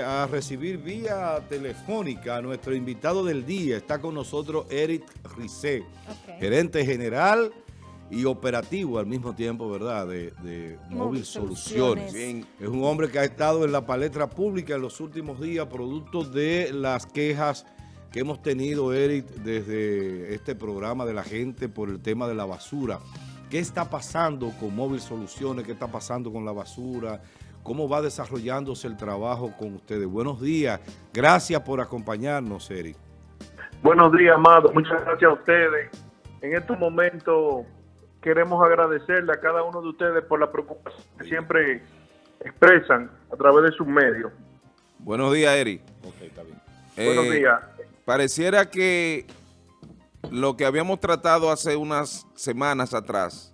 a recibir vía telefónica a nuestro invitado del día. Está con nosotros Eric Rizé, gerente general y operativo al mismo tiempo, ¿verdad?, de, de Móvil Móvil Soluciones. Soluciones. Bien, Es un hombre que ha estado en la palestra pública en los últimos días, producto de las quejas que hemos tenido, Eric, desde este programa de la gente por el tema de la basura. ¿Qué está pasando con Móvil Soluciones? ¿Qué está pasando con la basura? ¿Cómo va desarrollándose el trabajo con ustedes? Buenos días. Gracias por acompañarnos, Eric. Buenos días, amado. Muchas gracias a ustedes. En estos momentos queremos agradecerle a cada uno de ustedes por la preocupación que siempre expresan a través de sus medios. Buenos días, Eri. Buenos Eh, días. Pareciera que lo que habíamos tratado hace unas semanas atrás,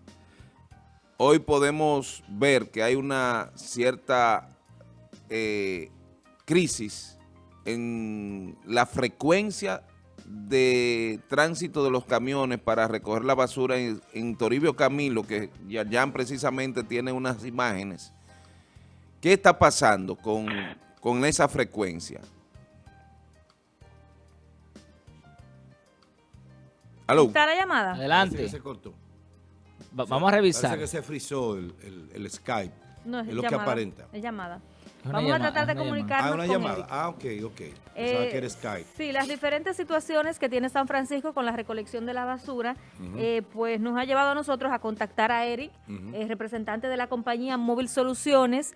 hoy podemos ver que hay una cierta eh, crisis en la frecuencia de tránsito de los camiones para recoger la basura en, en Toribio Camilo, que Yayan precisamente tiene unas imágenes. ¿Qué está pasando con, con esa frecuencia? ¿Aló? ¿Está la llamada? Adelante. se cortó. Va- vamos a revisar. Parece que se frizó el, el- el Skype. No, es lo que llamada, aparenta. Es llamada. Vamos a tratar de comunicarnos Ah, una con llamada. Ah, ok, ok. Pensaba Eh, que era Skype. Sí, las diferentes situaciones que tiene San Francisco con la recolección de la basura, eh, pues nos ha llevado a nosotros a contactar a Eric, eh, representante de la compañía Móvil Soluciones,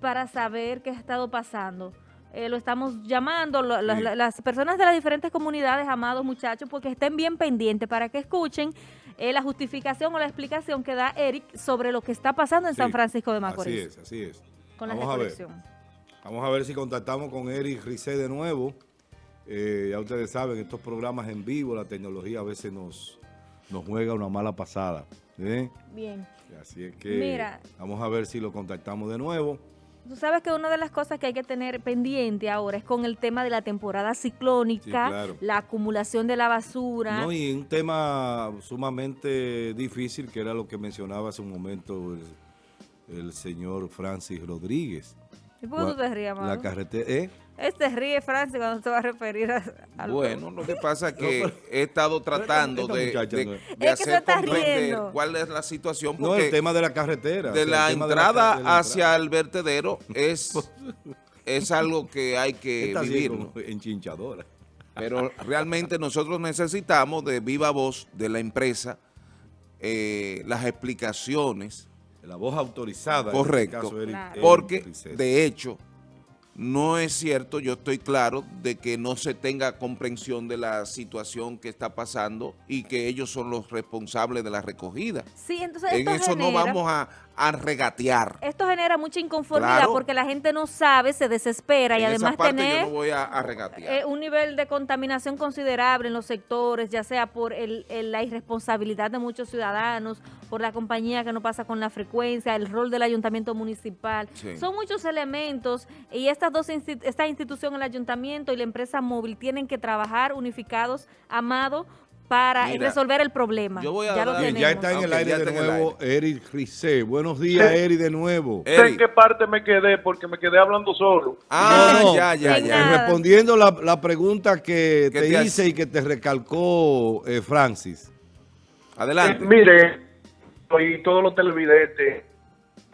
para saber qué ha estado pasando. Eh, lo estamos llamando, lo- la- Sí. la- las personas de las diferentes comunidades, amados muchachos, porque estén bien pendientes para que escuchen eh, la justificación o la explicación que da Eric sobre lo que está pasando en Sí, San Francisco de Macorís Así es, así es. con la Vamos a ver. recolección. Vamos a ver si contactamos con Eric Rizé de nuevo. Eh, ya ustedes saben, estos programas en vivo, la tecnología a veces nos, nos juega una mala pasada. Bien. Así es que Mira. vamos a ver si lo contactamos de nuevo. Tú sabes que una de las cosas que hay que tener pendiente ahora es con el tema de la temporada ciclónica, Sí, claro. la acumulación de la basura. No, y un tema sumamente difícil que era lo que mencionaba hace un momento el, el señor Francis Rodríguez. ¿Y por qué tú te ríes, La amado? carretera, ¿eh? Este ríe, Francis, cuando te va a referir a. Bueno, lo que pasa es que he estado tratando de, de- no de es- hacer comprender riendo. cuál es la situación, No, el tema de la carretera. de la entrada de la hacia entrada. el vertedero es, es algo que hay que vivir. como enchinchadora. Pero realmente nosotros necesitamos de viva voz de la empresa eh, las explicaciones, La voz autorizada. en Correcto. este caso, Eric- Claro. Eric porque de hecho no es cierto, yo estoy claro de que no se tenga comprensión de la situación que está pasando y que ellos son los responsables de la recogida. Sí, entonces En esto eso no vamos a, a regatear. Esto genera mucha inconformidad Claro. porque la gente no sabe, se desespera y además tener yo no voy a, a regatear. eh, un nivel de contaminación considerable en los sectores, ya sea por el- el- la irresponsabilidad de muchos ciudadanos, por la compañía que no pasa con la frecuencia, el rol del ayuntamiento municipal. Sí. Son muchos elementos y estas dos esta institución, el ayuntamiento y la empresa móvil, tienen que trabajar unificados, amado, para Mira, resolver el problema. yo voy a ya lo dar- Bien, tenemos. ya está en el Ok, aire de nuevo Eric Rizé. Buenos días, Eric, de nuevo. En qué parte me quedé porque me quedé hablando solo. Ah, No, no, ya, ya, ya. nada. Respondiendo la, la pregunta que ¿Qué te, te hice y que te recalcó eh, Francis. Adelante. Eh, mire, y todos los televidentes,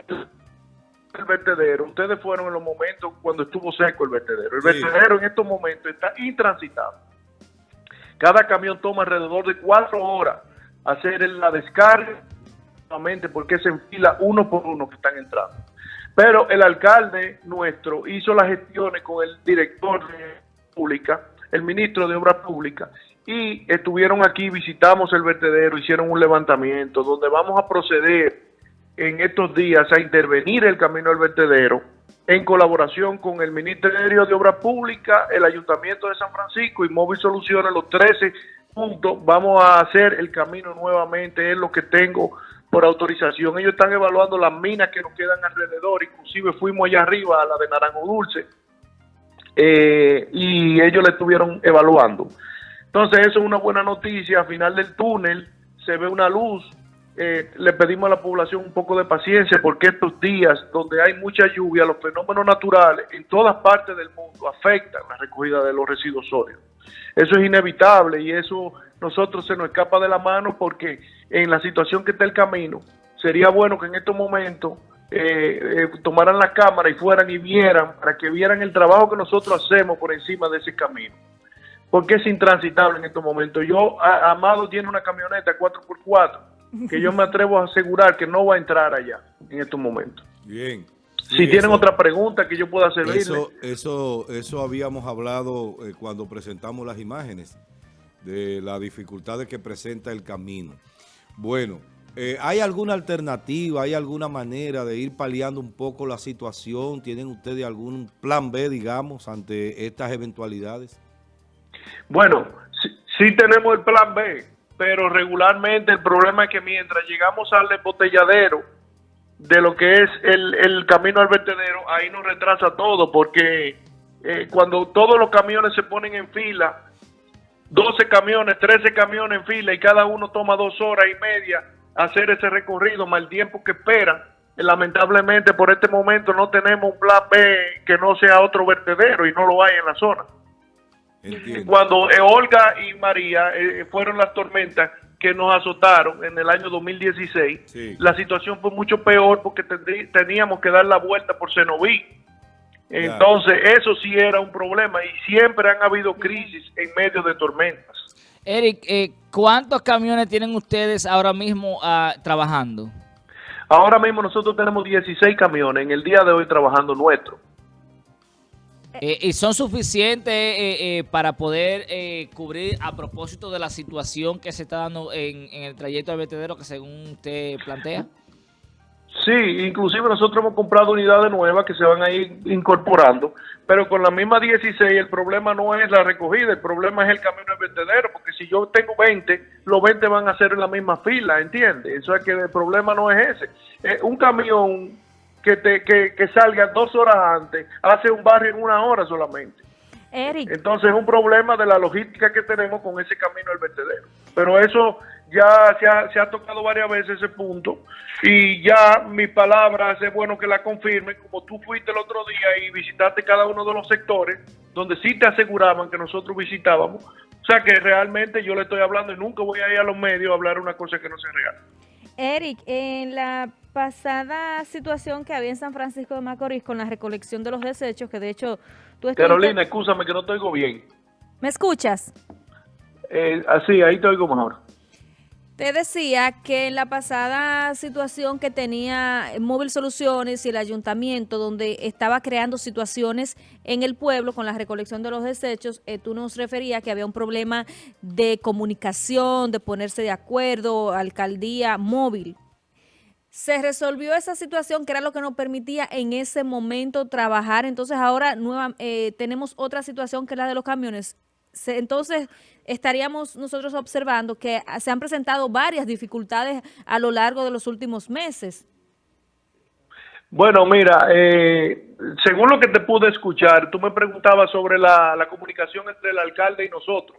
el vertedero, ustedes fueron en los momentos cuando estuvo seco el vertedero. El Sí. vertedero en estos momentos está intransitable. Cada camión toma alrededor de cuatro horas hacer la descarga, porque se enfila uno por uno que están entrando. Pero el alcalde nuestro hizo las gestiones con el director de pública, el ministro de Obras Públicas, y estuvieron aquí, visitamos el vertedero, hicieron un levantamiento donde vamos a proceder en estos días a intervenir el camino al vertedero en colaboración con el Ministerio de Obras Públicas, el Ayuntamiento de San Francisco y Móvil Soluciones, los 13 puntos, vamos a hacer el camino nuevamente, es lo que tengo por autorización. Ellos están evaluando las minas que nos quedan alrededor, inclusive fuimos allá arriba a la de Naranjo Dulce, eh, y ellos la estuvieron evaluando. Entonces eso es una buena noticia, al final del túnel se ve una luz eh, le pedimos a la población un poco de paciencia porque estos días donde hay mucha lluvia, los fenómenos naturales en todas partes del mundo afectan la recogida de los residuos sólidos. Eso es inevitable y eso nosotros se nos escapa de la mano porque en la situación que está el camino, sería bueno que en estos momentos eh, eh, tomaran la cámara y fueran y vieran, para que vieran el trabajo que nosotros hacemos por encima de ese camino. Porque es intransitable en estos momentos. Yo, Amado tiene una camioneta 4x4 que yo me atrevo a asegurar que no va a entrar allá en estos momentos. Bien. si tienen otra pregunta que yo pueda servirle. Eso, eso, eso habíamos hablado eh, cuando presentamos las imágenes de las dificultades que presenta el camino. Bueno, eh, ¿Hay alguna alternativa, hay alguna manera de ir paliando un poco la situación? ¿Tienen ustedes algún plan B, digamos, ante estas eventualidades? Bueno, sí, tenemos el plan B, pero regularmente el problema es que mientras llegamos al embotelladero de lo que es el, camino al vertedero, ahí nos retrasa todo, porque eh, cuando todos los camiones se ponen en fila, 12 camiones, 13 camiones en fila y cada uno toma dos horas y media, hacer ese recorrido, más el tiempo que esperan. Lamentablemente por este momento no tenemos un plan B que no sea otro vertedero y no lo hay en la zona. Cuando eh, Olga y María eh, fueron las tormentas que nos azotaron en el año 2016, la situación fue mucho peor porque teníamos que dar la vuelta por Cenoví. Entonces, eso sí era un problema y siempre han habido crisis en medio de tormentas. Eric, eh, ¿cuántos camiones tienen ustedes ahora mismo ah, trabajando? Ahora mismo nosotros tenemos 16 camiones en el día de hoy trabajando nuestro. Eh, ¿Y son suficientes eh, para poder cubrir a propósito de la situación que se está dando en, el trayecto de vertedero que según usted plantea? Sí, inclusive nosotros hemos comprado unidades nuevas que se van a ir incorporando, pero con la misma 16 el problema no es la recogida, el problema es el camino de vertedero, porque si yo tengo 20, los 20 van a ser en la misma fila, ¿entiendes? Eso es que el problema no es ese. Eh, un camión que, te, que, que salga dos horas antes hace un barrio en una hora solamente. Eric. Entonces es un problema de la logística que tenemos con ese camino del vertedero. Pero eso ya se ha, se ha tocado varias veces ese punto y ya mi palabra es bueno que la confirme, como tú fuiste el otro día y visitaste cada uno de los sectores donde sí te aseguraban que nosotros visitábamos. O sea que realmente yo le estoy hablando y nunca voy a ir a los medios a hablar una cosa que no sea real. Eric, en la pasada situación que había en San Francisco de Macorís con la recolección de los desechos, que de hecho tú estuviste... Carolina, escúchame que no te oigo bien. ¿Me escuchas? Eh, así, ahí te oigo mejor. Te decía que en la pasada situación que tenía Móvil Soluciones y el ayuntamiento, donde estaba creando situaciones en el pueblo con la recolección de los desechos, eh, tú nos referías que había un problema de comunicación, de ponerse de acuerdo, alcaldía móvil. Se resolvió esa situación que era lo que nos permitía en ese momento trabajar. Entonces ahora eh, tenemos otra situación que es la de los camiones entonces estaríamos nosotros observando que se han presentado varias dificultades a lo largo de los últimos meses. Bueno, mira, eh, según lo que te pude escuchar, tú me preguntabas sobre la, comunicación entre el alcalde y nosotros.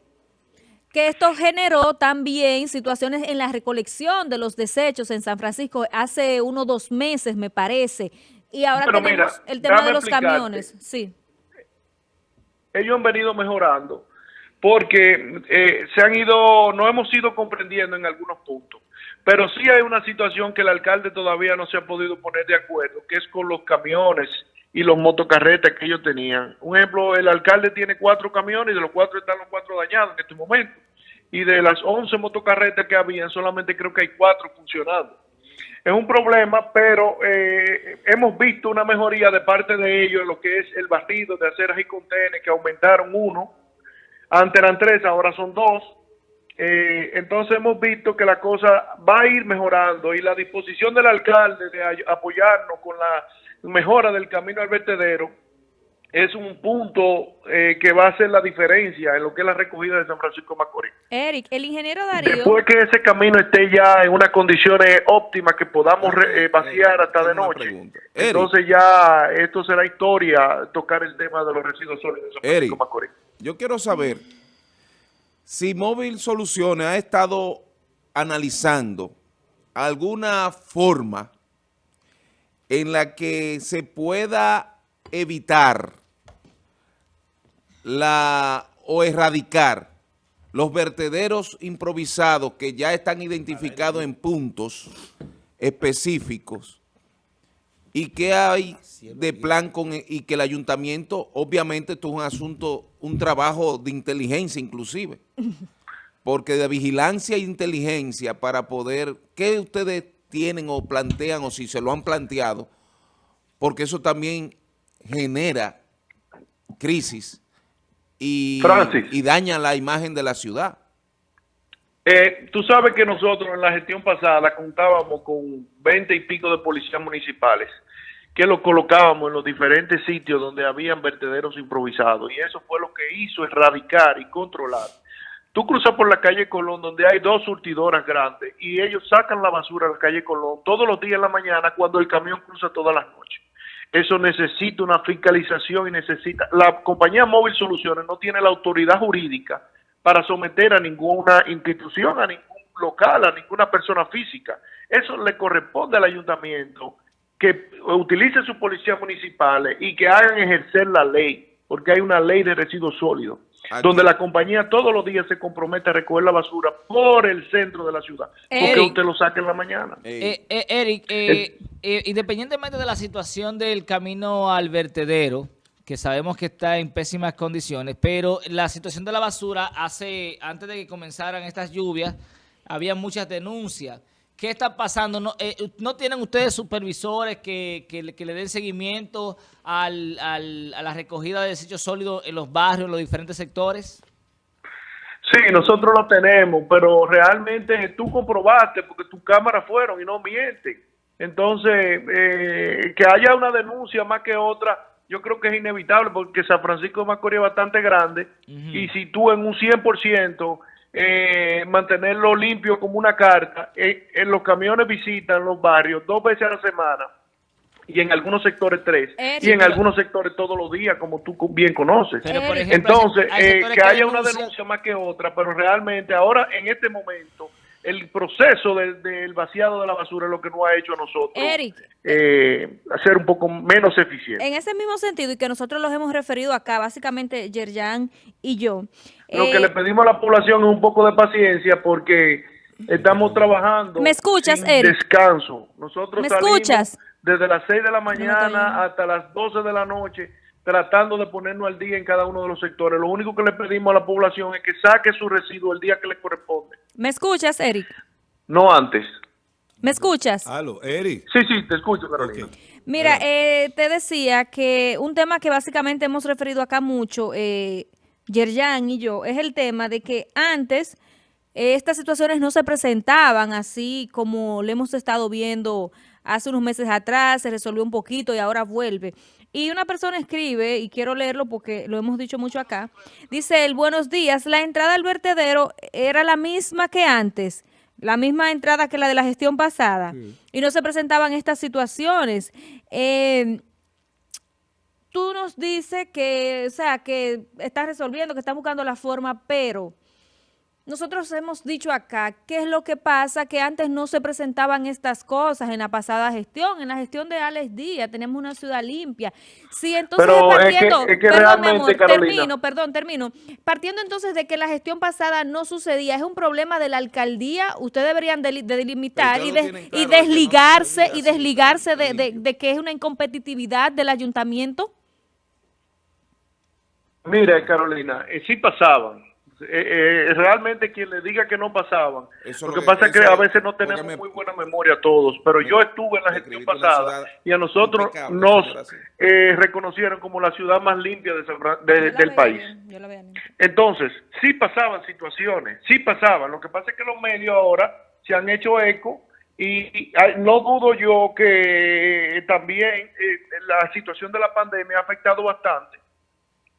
Que esto generó también situaciones en la recolección de los desechos en San Francisco hace uno o dos meses, me parece. Y ahora tenemos el tema de los camiones. Sí. Ellos han venido mejorando porque eh, se han ido, no hemos ido comprendiendo en algunos puntos. Pero sí hay una situación que el alcalde todavía no se ha podido poner de acuerdo, que es con los camiones y los motocarretas que ellos tenían. Un ejemplo, el alcalde tiene cuatro camiones y de los cuatro están los cuatro dañados en este momento. Y de las once motocarretas que habían, solamente creo que hay cuatro funcionando. Es un problema, pero eh, hemos visto una mejoría de parte de ellos en lo que es el barrido de aceras y contenedores, que aumentaron uno antes eran tres, ahora son dos. Eh, entonces hemos visto que la cosa va a ir mejorando y la disposición del alcalde de apoyarnos con la mejora del camino al vertedero es un punto eh, que va a hacer la diferencia en lo que es la recogida de San Francisco de Macorís. Eric, el ingeniero Darío... Después que ese camino esté ya en unas condiciones óptimas que podamos eh, vaciar hasta de noche, entonces ya esto será historia tocar el tema de los residuos sólidos de San Francisco Macorís. Yo quiero saber si Móvil Soluciones ha estado analizando alguna forma en la que se pueda evitar la o erradicar los vertederos improvisados que ya están identificados en puntos específicos y qué hay de plan con e, y que el ayuntamiento, obviamente esto es un asunto, un trabajo de inteligencia inclusive, porque de vigilancia e inteligencia para poder, ¿qué ustedes tienen o plantean o si se lo han planteado? Porque eso también genera crisis y, y daña la imagen de la ciudad. Eh, tú sabes que nosotros en la gestión pasada contábamos con 20 y pico de policías municipales que los colocábamos en los diferentes sitios donde habían vertederos improvisados y eso fue lo que hizo erradicar y controlar. Tú cruzas por la calle Colón donde hay dos surtidoras grandes y ellos sacan la basura a la calle Colón todos los días en la mañana cuando el camión cruza todas las noches. Eso necesita una fiscalización y necesita... La compañía Móvil Soluciones no tiene la autoridad jurídica para someter a ninguna institución, a ningún local, a ninguna persona física. Eso le corresponde al ayuntamiento que utilice sus policías municipales y que hagan ejercer la ley, porque hay una ley de residuos sólidos, donde la compañía todos los días se compromete a recoger la basura por el centro de la ciudad, porque usted lo saque en la mañana. Eh, eh, Eric, eh, independientemente de la situación del camino al vertedero, que sabemos que está en pésimas condiciones, pero la situación de la basura hace, antes de que comenzaran estas lluvias, había muchas denuncias. ¿Qué está pasando? ¿No, eh, ¿no tienen ustedes supervisores que, que, le den seguimiento al, al, a la recogida de desechos sólidos en los barrios, en los diferentes sectores? Sí, nosotros lo tenemos, pero realmente tú comprobaste porque tus cámaras fueron y no mienten. Entonces, eh, que haya una denuncia más que otra, yo creo que es inevitable porque San Francisco de Macorís es bastante grande y si tú en un 100% eh, mantenerlo limpio como una carta, eh, en los camiones visitan los barrios dos veces a la semana y en algunos sectores tres y en algunos sectores todos los días como tú bien conoces. Entonces, eh, que haya una denuncia más que otra, pero realmente ahora en este momento el proceso del, vaciado de la basura es lo que nos ha hecho a nosotros eh, ser un poco menos eficiente. En ese mismo sentido, y que nosotros los hemos referido acá, básicamente Yerjan y yo. Lo que le eh, pedimos a la población es un poco de paciencia porque estamos trabajando ¿Me escuchas, sin descanso. Nosotros ¿Me escuchas? desde las 6 de la mañana hasta las 12 de la noche tratando de ponernos al día en cada uno de los sectores. Lo único que le pedimos a la población es que saque su residuo el día que le corresponde. ¿Me escuchas, Eric? No antes. ¿Me escuchas? Aló, Eric. Sí, sí, te escucho, Carolina. Mira, eh, te decía que un tema que básicamente hemos referido acá mucho, eh, Yerjan y yo, es el tema de que antes eh, estas situaciones no se presentaban así como le hemos estado viendo hace unos meses atrás, se resolvió un poquito y ahora vuelve. Y una persona escribe, y quiero leerlo porque lo hemos dicho mucho acá, dice el buenos días, la entrada al vertedero era la misma que antes, la misma entrada que la de la gestión pasada, y no se presentaban estas situaciones. Eh, tú nos dices que, o sea, que estás resolviendo, que estás buscando la forma, pero nosotros hemos dicho acá, ¿qué es lo que pasa? Que antes no se presentaban estas cosas en la pasada gestión, en la gestión de Alex Díaz, tenemos una ciudad limpia. Sí, entonces partiendo, perdón, termino, perdón, termino. Partiendo entonces de que la gestión pasada no sucedía, es un problema de la alcaldía, ustedes deberían de, delimitar y, y, desligarse, y desligarse de, de que es una incompetitividad del ayuntamiento. Mira, Carolina, eh, sí pasaban eh, eh, realmente quien le diga que no pasaban. lo que pasa es que a veces no tenemos muy buena memoria todos, pero yo estuve en la gestión pasada y a nosotros nos eh, reconocieron como la ciudad más limpia del país. Entonces, sí pasaban situaciones, sí pasaban. Lo que pasa es que los medios ahora se han hecho eco y, no dudo yo que también la situación de la pandemia ha afectado bastante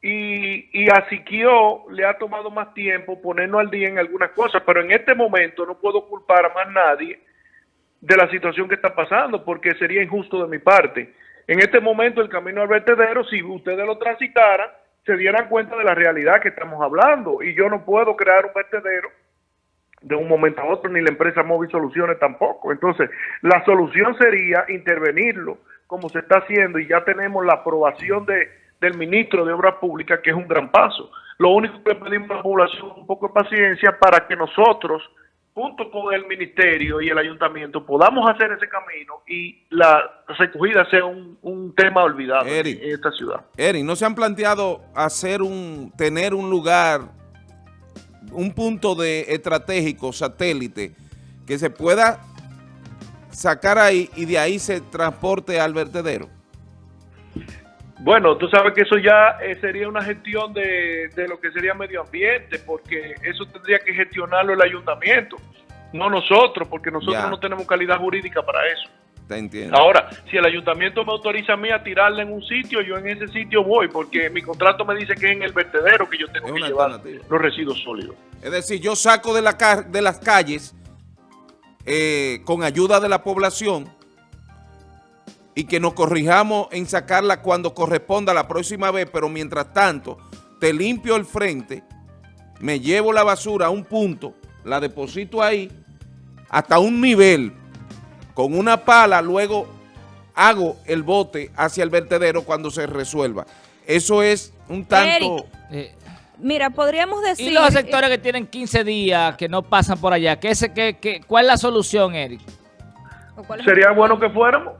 y, y a Siquio le ha tomado más tiempo ponernos al día en algunas cosas, pero en este momento no puedo culpar a más nadie de la situación que está pasando, porque sería injusto de mi parte. En este momento el camino al vertedero, si ustedes lo transitaran, se dieran cuenta de la realidad que estamos hablando, y yo no puedo crear un vertedero de un momento a otro, ni la empresa Móvil Soluciones tampoco. Entonces, la solución sería intervenirlo como se está haciendo y ya tenemos la aprobación de, del ministro de Obras Públicas, que es un gran paso. Lo único que pedimos a la población es un poco de paciencia para que nosotros, junto con el ministerio y el ayuntamiento, podamos hacer ese camino y la recogida sea un, un tema olvidado Eric. en esta ciudad. Eric, ¿no se han planteado hacer un, tener un lugar, un punto de estratégico, satélite, que se pueda sacar ahí y de ahí se transporte al vertedero? Bueno, tú sabes que eso ya eh, sería una gestión de, de lo que sería medio ambiente, porque eso tendría que gestionarlo el ayuntamiento, no nosotros, porque nosotros Ya. no tenemos calidad jurídica para eso. Te entiendo. Ahora, si el ayuntamiento me autoriza a mí a tirarla en un sitio, yo en ese sitio voy, porque mi contrato me dice que es en el vertedero que yo tengo que llevar los residuos sólidos. Es decir, yo saco de, la de las calles eh, con ayuda de la población y que nos corrijamos en sacarla cuando corresponda la próxima vez, pero mientras tanto te limpio el frente, me llevo la basura a un punto, la deposito ahí, hasta un nivel, con una pala, luego hago el bote hacia el vertedero cuando se resuelva. Eso es un tanto... Eh, Mira, podríamos decir... y los sectores que tienen 15 días que no pasan por allá, ¿qué, qué- qué- ¿cuál es la solución, Eric? ¿O cuál es- Sería bueno que fuéramos,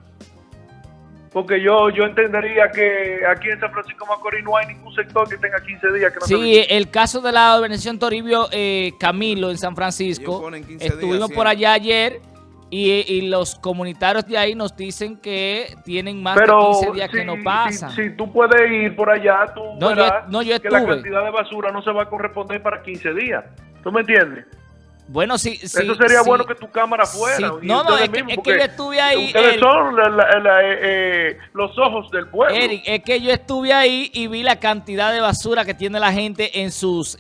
porque yo yo entendería que aquí en San Francisco de Macorís no hay ningún sector que tenga 15 días que no se Sí, el caso de la organización Toribio eh, Camilo en San Francisco, ponen 15 días estuvimos por allá ayer y, y los comunitarios de ahí nos dicen que tienen más Pero de 15 días si, que no si- pasan. Si, tú puedes ir por allá, tú No, yo- verás no, yo que la cantidad de basura no se va a corresponder para 15 días. ¿Tú me entiendes? Bueno, sí, sí. Eso sería sí. bueno que tu cámara fuera. Sí. No, no, es que- es que yo estuve ahí, Ustedes Eric. son la- la- la- eh, eh, los ojos del pueblo. Eric, es que yo estuve ahí y vi la cantidad de basura que tiene la gente en sus...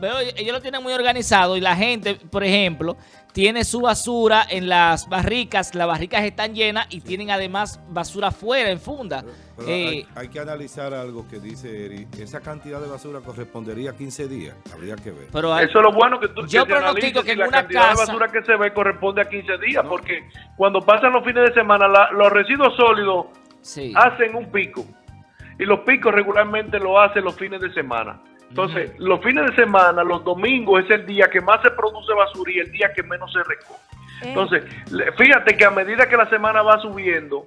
veo, ellos lo tienen muy organizado y la gente, por ejemplo, tiene su basura en las barricas. Las barricas están llenas y tienen además basura fuera en funda. Pero Eh, hay, hay que analizar algo que dice Eri. Esa cantidad de basura correspondería a 15 días. Habría que ver. pero hay- Eso es lo bueno que tú Yo que pronostico que en la una cantidad casa- de basura que se ve corresponde a 15 días, porque cuando pasan los fines de semana, la- los residuos sólidos sí. hacen un pico. Y los picos regularmente lo hacen los fines de semana. Entonces, los fines de semana, los domingos es el día que más se produce basura y el día que menos se recoge. Eh, Entonces, fíjate que a medida que la semana va subiendo,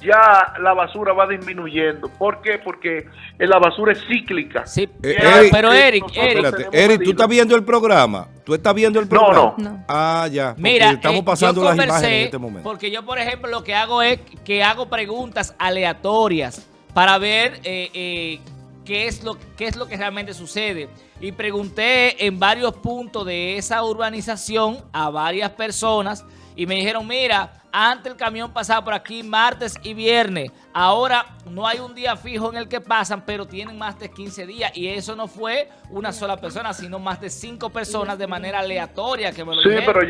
ya la basura va disminuyendo. ¿Por qué? Porque eh, la basura es cíclica. Sí, Eh, pero, Eric, pero Eric, Eric, ¿tú estás viendo el programa? ¿Tú estás viendo el programa? no. No. Ah, ya. Mira, estamos eh, pasando yo las imágenes en este momento. Porque yo, por ejemplo, lo que hago es que hago preguntas aleatorias para ver eh, eh, qué, es lo, qué es lo que realmente sucede. Y pregunté en varios puntos de esa urbanización a varias personas y me dijeron, mira, antes el camión pasaba por aquí martes y viernes. Ahora no hay un día fijo en el que pasan, pero tienen más de 15 días. Y eso no fue una sola persona, sino más de cinco personas de manera aleatoria que me lo Sí, dijeron. pero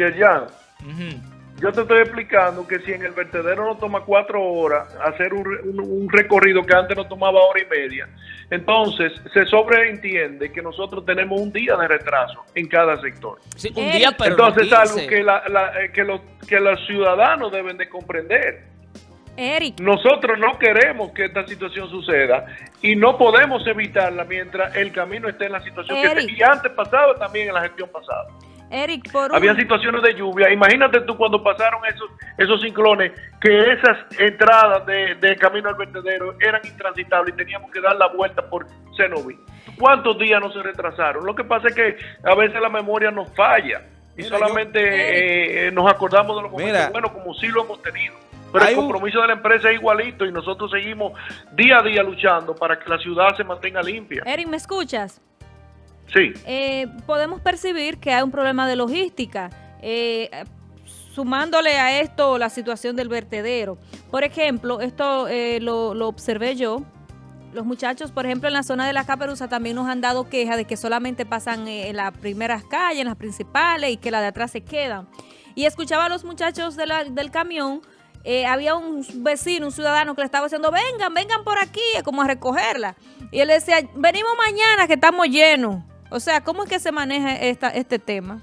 Ujú. Yo te estoy explicando que si en el vertedero no toma cuatro horas hacer un, re- un- un recorrido que antes nos tomaba hora y media, entonces se sobreentiende que nosotros tenemos un día de retraso en cada sector. Sí, un Eric. día, pero no entonces es algo 15. que, la- la- eh, que, los, que los ciudadanos deben de comprender. Eric, Nosotros no queremos que esta situación suceda y no podemos evitarla mientras el camino esté en la situación que esté. Y antes pasado también en la gestión pasada. Eric, por un... Había situaciones de lluvia. Imagínate tú cuando pasaron esos esos ciclones, que esas entradas de, de camino al vertedero eran intransitables y teníamos que dar la vuelta por Cenoví. ¿Cuántos días no se retrasaron? Lo que pasa es que a veces la memoria nos falla y Mira, solamente yo- eh, eh, nos acordamos de los momentos Mira. buenos como sí lo hemos tenido. Pero el un- compromiso de la empresa es igualito y nosotros seguimos día a día luchando para que la ciudad se mantenga limpia. Eric, ¿me escuchas? Sí. Eh, podemos percibir que hay un problema de logística. Eh, sumándole a esto la situación del vertedero. Por ejemplo, esto eh, lo, observé yo. Los muchachos, por ejemplo, en la zona de la Caperuza también nos han dado queja de que solamente pasan eh, en las primeras calles, en las principales, y que las de atrás se quedan. Y escuchaba a los muchachos de del camión, eh, había un vecino, un ciudadano que le estaba diciendo, vengan, vengan por aquí, como a recogerla. Y él decía, venimos mañana que estamos llenos. O sea, ¿cómo es que se maneja esta, este tema?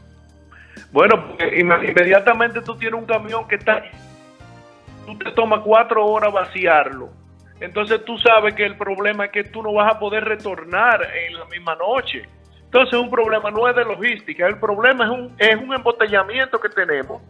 Bueno, porque inme- inmediatamente tú tienes un camión que está... Tú te tomas cuatro horas vaciarlo. Entonces tú sabes que el problema es que tú no vas a poder retornar en la misma noche. Entonces un problema no es de logística, el problema es un, es un embotellamiento que tenemos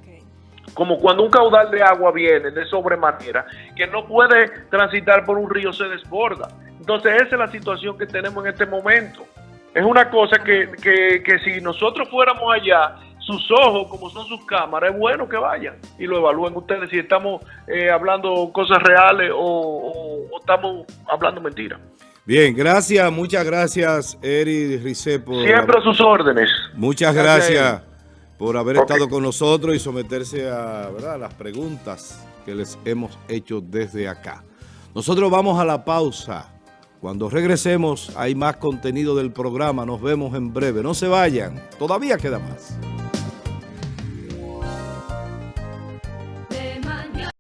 como cuando un caudal de agua viene de sobremanera, que no puede transitar por un río, se desborda. Entonces esa es la situación que tenemos en este momento. Es una cosa que, que, que si nosotros fuéramos allá, sus ojos, como son sus cámaras, es bueno que vayan y lo evalúen ustedes si estamos eh, hablando cosas reales o, o- o estamos hablando mentiras. Bien, gracias, muchas gracias, Eri Rice, por... Siempre a sus órdenes. Muchas Gracias, gracias por haber estado con nosotros y someterse a ¿verdad? las preguntas que les hemos hecho desde acá. Nosotros vamos a la pausa. Cuando regresemos hay más contenido del programa. Nos vemos en breve. No se vayan. Todavía queda más.